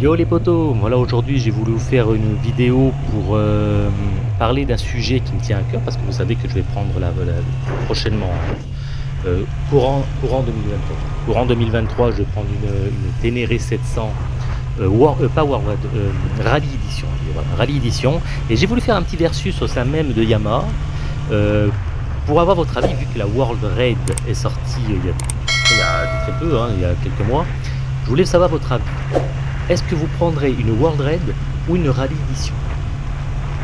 Yo les potos, voilà aujourd'hui j'ai voulu vous faire une vidéo pour euh, parler d'un sujet qui me tient à cœur parce que vous savez que je vais prendre la, la- prochainement euh, courant, courant 2023. Courant 2023 je vais prendre une, Ténéré 700 euh, War- pas euh, Rally Edition. Rally Edition et j'ai voulu faire un petit versus au sein même de Yamaha pour avoir votre avis vu que la World Raid est sortie il y a, il y a très peu, hein, il y a quelques mois. Je voulais savoir votre avis. Est-ce que vous prendrez une World Raid ou une Rally Edition?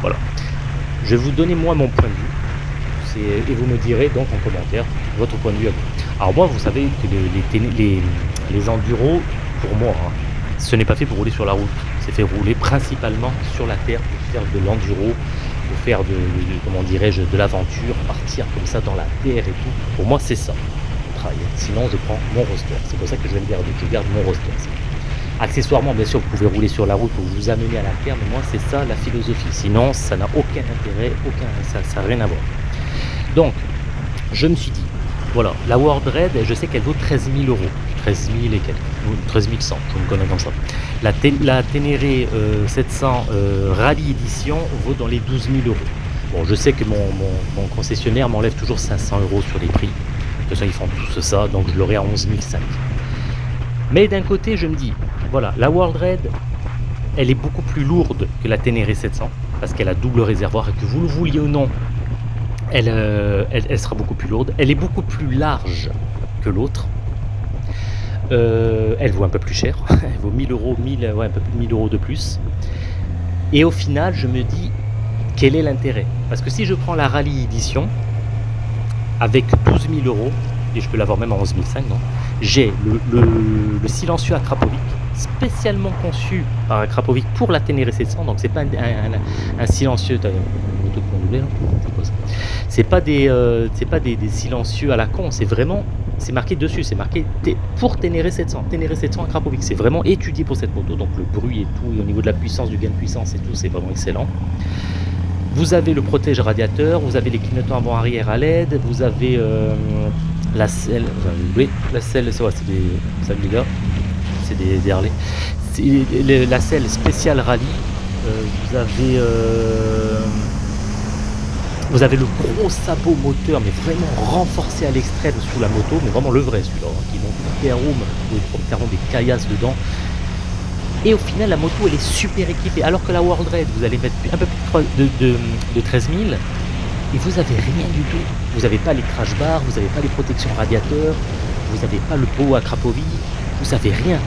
Voilà. Je vais vous donner moi mon point de vue. Et vous me direz donc en commentaire votre point de vue. Alors moi, vous savez que les, les, enduros, pour moi, hein, ce n'est pas fait pour rouler sur la route. C'est fait rouler principalement sur la terre pour faire de l'enduro, pour faire de, comment dirais-je, de l'aventure, partir comme ça dans la terre et tout. Pour moi, c'est ça. Sinon, je prends mon roster. C'est pour ça que je vais garder. Je garde mon roster. Accessoirement, bien sûr, vous pouvez rouler sur la route pour vous amener à la terre, mais moi, c'est ça la philosophie. Sinon, ça n'a aucun intérêt, ça n'a rien à voir. Donc, je me suis dit, voilà, la World Raid, je sais qu'elle vaut 13 000 euros. 13 000 et quelques, ou 13 100, je me connais comme ça. La, Té- la Ténéré euh, 700 euh, Rally Edition vaut dans les 12 000 euros. Bon, je sais que mon, mon- mon concessionnaire m'enlève toujours 500 euros sur les prix. De toute façon, ils font tous ça, donc je l'aurai à 11 500. Mais d'un côté, je me dis, voilà, la World Raid, elle est beaucoup plus lourde que la Ténéré 700, parce qu'elle a double réservoir, et que vous le vouliez ou non, elle, euh, sera beaucoup plus lourde. Elle est beaucoup plus large que l'autre. Euh, elle vaut un peu plus cher, elle vaut 1000 euros, 1000, ouais, un peu plus de 1000 euros de plus. Et au final, je me dis, quel est l'intérêt? Parce que si je prends la Rally Edition, avec 12 000 euros, et je peux l'avoir même à 11 500, non j'ai le, le- le silencieux à Krapovic, spécialement conçu par Krapovic pour la Ténéré 700, donc c'est pas un, un- un silencieux, là C'est pas des euh, c'est pas des, silencieux à la con, c'est vraiment c'est marqué dessus, c'est marqué pour Ténéré 700, Ténéré 700 à Krapovic, c'est vraiment étudié pour cette moto, donc le bruit et tout, et au niveau de la puissance, du gain de puissance et tout, c'est vraiment excellent. Vous avez le protège radiateur, vous avez les clignotants avant-arrière à LED, vous avez euh, la selle, oui, la selle, c'est ouais, des, les gars, c'est des, Harley. La selle spéciale rallye. Euh, vous avez, euh, vous avez le gros sabot moteur, mais vraiment renforcé à l'extrême sous la moto, mais vraiment le vrai celui-là, hein, qui monte prendre carrément des caillasses dedans. Et au final, la moto, elle est super équipée. Alors que la World Raid, vous allez mettre un peu plus de, de 13 000 et vous avez rien du tout. Vous n'avez pas les crash bars, vous n'avez pas les protections radiateurs, vous n'avez pas le pot à Cracovie, vous avez rien.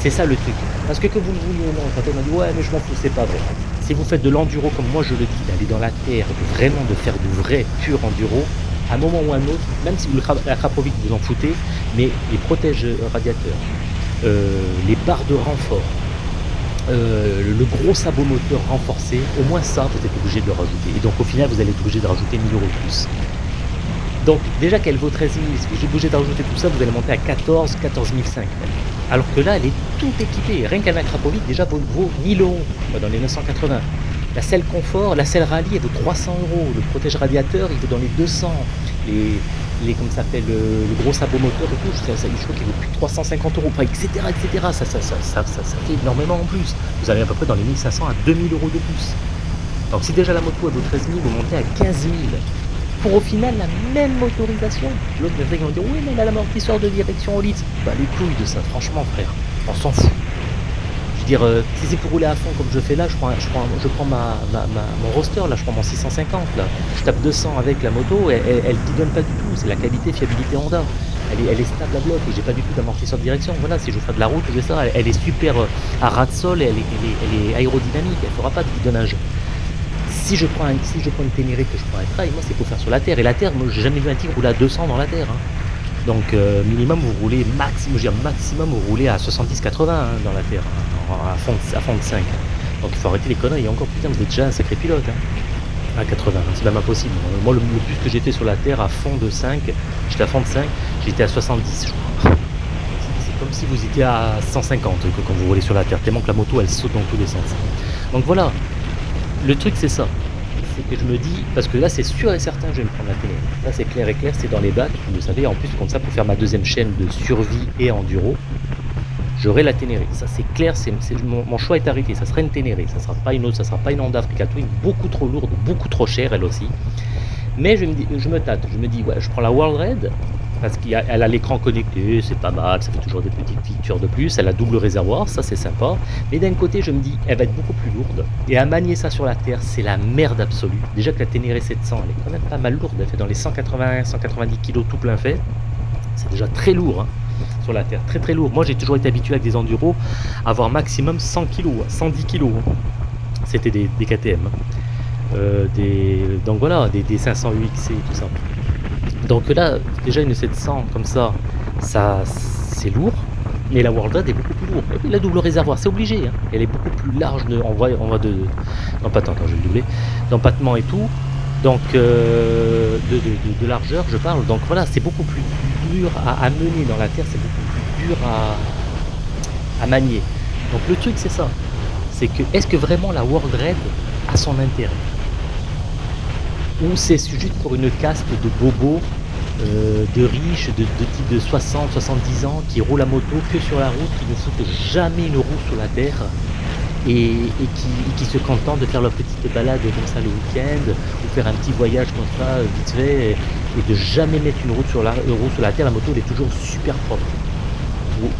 C'est ça le truc. Parce que que vous le vouliez ou non, quand on m'a dit ouais mais je m'en fous, c'est pas vrai. Si vous faites de l'enduro comme moi je le dis, d'aller dans la terre, de vraiment de faire du vrai pur enduro, à un moment ou à un autre, même si vous la vous en foutez, mais les protèges radiateurs, euh, les barres de renfort, euh, le gros sabot moteur renforcé, au moins ça, vous êtes obligé de le rajouter. Et donc au final, vous allez être obligé de rajouter 1000 euros de plus. Donc déjà qu'elle vaut 13 000, si obligé de rajouter tout ça, vous allez monter à 14, 14 500 même. Alors que là, elle est toute équipée. Rien qu'un Krapovic, déjà, vaut, vaut 1000 euros dans les 980. La selle confort, la selle rallye, elle vaut 300 euros. Le protège radiateur, il vaut dans les 200. Les, les comme ça s'appelle, le, gros sabot moteur et tout, ça, ça, je crois qu'il vaut plus de 350 euros, etc., etc. Ça, ça, ça, ça, ça, fait énormément en plus. Vous allez à peu près dans les 1500 à 2000 euros de plus. Donc si déjà la moto elle vaut 13 000, vous montez à 15 000. Pour au final la même motorisation. L'autre me qu'ils vont dire oui mais il a l'amortisseur de direction au litre. Bah les couilles de ça, franchement frère, on s'en fout. Je veux dire, euh, si c'est pour rouler à fond comme je fais là, je prends, je prends, je prends ma, mon roster là, je prends mon 650 là. Je tape 200 avec la moto, et elle, elle bidonne pas du tout. C'est la qualité, fiabilité Honda. Elle est, elle est stable à bloc et j'ai pas du tout d'amortisseur de direction. Voilà, si je fais de la route, je fais ça. Elle, est super euh, à ras de sol, et elle est aérodynamique, elle fera pas de bidonnage. Si je prends une Ténéré que je prends un trail, moi c'est pour faire sur la terre. Et la terre, moi j'ai jamais vu un tigre rouler à 200 dans la terre. hein. Donc euh, minimum vous roulez maximum, je veux dire, maximum vous roulez à 70-80 hein, dans la terre, hein, à, fond, de- à fond de 5. Donc il faut arrêter les conneries. Et encore putain, vous êtes déjà un sacré pilote. À 80, hein, c'est même impossible. Moi le, plus que fait sur la terre à fond de 5, j'étais à fond de 5, j'étais à 70 je crois. C'est comme si vous étiez à 150 que quand vous roulez sur la terre, tellement que la moto elle saute dans tous les sens. Donc voilà, le truc c'est ça. C'est que je me dis, parce que là c'est sûr et certain que je vais me prendre la télé. Là c'est clair et clair, c'est dans les bacs, vous le savez, en plus comme ça pour faire ma deuxième chaîne de survie et enduro. j'aurai la Ténéré. Ça c'est clair, mon, choix est arrêté. Ça sera une Ténéré, ça sera pas une autre, ça sera pas une Honda Africa Twin, beaucoup trop lourde, beaucoup trop chère elle aussi. Mais je me, je me tâte, je me dis ouais, je prends la World Red parce qu'elle a l'écran connecté, c'est pas mal, ça fait toujours des petites features de plus, elle a double réservoir, ça c'est sympa. Mais d'un côté, je me dis, elle va être beaucoup plus lourde. Et à manier ça sur la Terre, c'est la merde absolue. Déjà que la Ténéré 700, elle est quand même pas mal lourde, elle fait dans les 180-190 kg tout plein fait. C'est déjà très lourd hein, sur la Terre, très très lourd. Moi j'ai toujours été habitué avec des enduros à avoir maximum 100 kg, 110 kg. C'était des, KTM. Hein. Euh, donc voilà, des, des 500 UXC et tout ça. Donc là, déjà une 700 comme ça, ça c'est lourd, mais la World Red est beaucoup plus lourde. La double réservoir, c'est obligé, hein. elle est beaucoup plus large de, en voie, en de, d'empattement, je vais le doubler, d'empattement et tout, donc euh, de, largeur je parle, donc voilà, c'est beaucoup plus dur à, mener dans la terre, c'est beaucoup plus dur à manier. Donc le truc c'est ça, c'est que est-ce que vraiment la World Red a son intérêt? Ou c'est juste pour une caste de bobos, euh, de riches, de, type de 60, 70 ans, qui roulent à moto que sur la route, qui ne foutent jamais une roue sur la terre, et, qui, se contentent de faire leur petite balade comme ça le week-end, ou faire un petit voyage comme ça, vite fait, et, de jamais mettre une roue sur la, roue sur la terre, la moto elle est toujours super propre.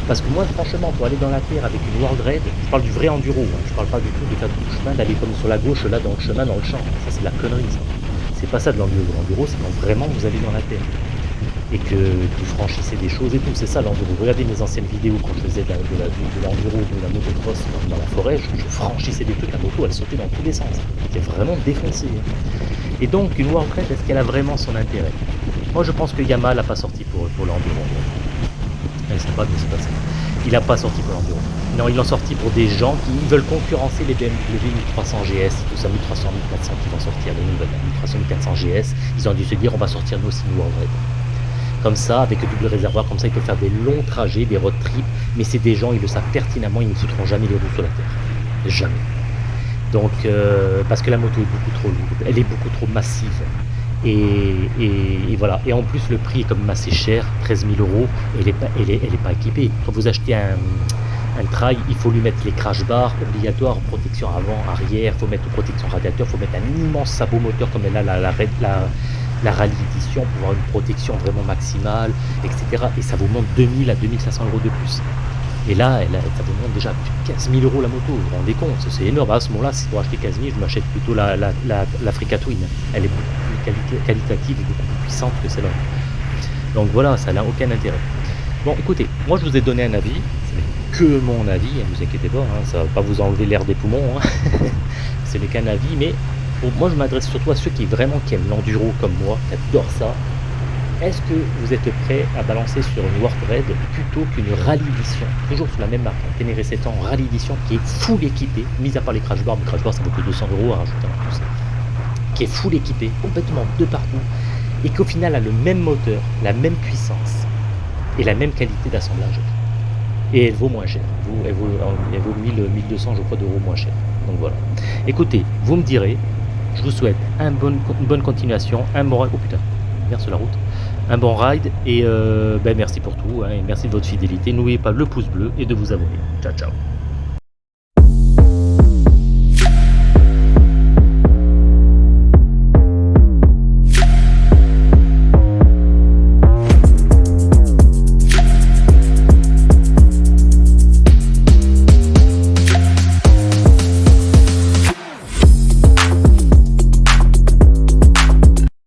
Parce que moi, franchement, pour aller dans la terre avec une World Red, je parle du vrai enduro, hein, je parle pas du tout de faire du chemin, d'aller comme sur la gauche, là, dans le chemin, dans le champ. Ça, c'est la connerie, ça c'est pas ça de l'enduro. L'enduro, c'est quand vraiment vous allez dans la terre et que vous franchissez des choses et tout. C'est ça l'enduro. Regardez mes anciennes vidéos quand je faisais de, l'enduro, de, la motocross dans, la forêt, je, franchissais des trucs, la moto elle sautait dans tous les sens. C'était vraiment défoncé. Hein. Et donc une Warcraft, est-ce qu'elle a vraiment son intérêt? Moi je pense que Yamaha l'a pas sorti pour, pour l'enduro. Elle sait pas de se passer. Il n'a pas sorti pour l'enduro. Non, ils l'ont sorti pour des gens qui veulent concurrencer les BMW 1300 GS, tout ça, 1300, 1400 qui vont sortir, les nouvelles 1300, 1400 GS. Ils ont dû se dire, on va sortir nous aussi nous en vrai. Comme ça, avec le double réservoir, comme ça, ils peuvent faire des longs trajets, des road trips, mais c'est des gens, ils le savent pertinemment, ils ne foutront jamais les roues sur la terre. Jamais. Donc, euh, parce que la moto est beaucoup trop lourde, elle est beaucoup trop massive. Et, voilà. Et en plus, le prix est comme assez cher, 13 000 euros, elle n'est pas, est, pas équipée. Quand vous achetez un, trail, il faut lui mettre les crash bars obligatoires, protection avant, arrière, il faut mettre protection radiateur, il faut mettre un immense sabot moteur comme elle a la, la, la, la Rally Edition pour avoir une protection vraiment maximale, etc. Et ça vous monte 2000 à 2500 euros de plus. Et là, ça vous monte déjà 15 000 euros la moto, vous vous rendez compte, c'est énorme. À ce moment-là, si pour acheter 15 000, je m'achète plutôt la, la, la, Twin. Elle est qualitative et beaucoup plus puissante que celle-là. Donc voilà, ça n'a aucun intérêt. Bon, écoutez, moi je vous ai donné un avis, que mon avis, ne hein, vous inquiétez pas, hein, ça va pas vous enlever l'air des poumons, hein. ce n'est qu'un avis, mais moi je m'adresse surtout à ceux qui vraiment qui aiment l'enduro comme moi, qui adorent ça. Est-ce que vous êtes prêt à balancer sur une World Red plutôt qu'une Rally Edition, toujours sur la même marque, un Ténéré 7 ans Rally Edition qui est full équipé, mis à part les crash bars, mais crash bars ça vaut que 200 euros à rajouter en plus, qui est full équipé, complètement de partout, et qu'au final a le même moteur, la même puissance et la même qualité d'assemblage et elle vaut moins cher. Elle vaut, elle vaut 1000, 1200 je crois d'euros moins cher. Donc voilà. Écoutez, vous me direz, je vous souhaite un bon, une bonne continuation, un bon ride. Oh putain, merde sur la route. Un bon ride et euh, ben merci pour tout hein, merci de votre fidélité. N'oubliez pas le pouce bleu et de vous abonner. Ciao ciao.